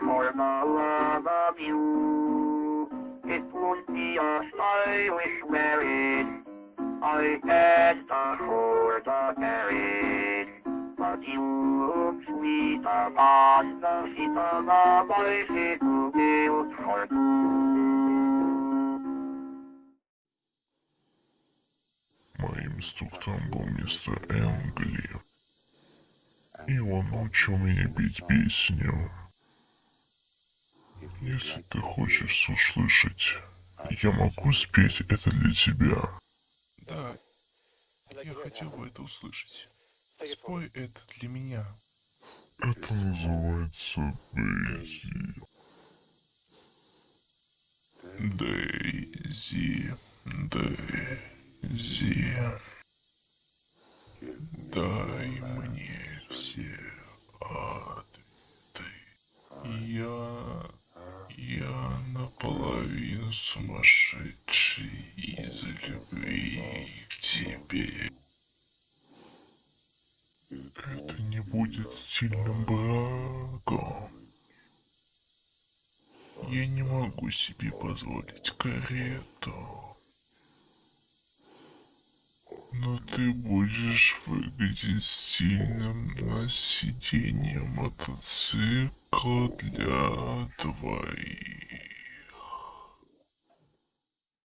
for the love of you. It would be a stylish marriage. I can't afford a marriage. But you look sweet upon the feet of a bicycle built for two. Moim stuktom był Mr. Anglia. I on uczył mnie bić pieśnią. Если ты хочешь услышать, я могу спеть это для тебя. Да, я хотел бы это услышать. Спой это для меня. Это называется Дейзи. Дейзи, Дейзи, дай я наполовину сумасшедший из любви к тебе. Это не будет стильным браком. Я не могу себе позволить карету. Но ты будешь выглядеть стильным на сиденье мотоцикла для двоих.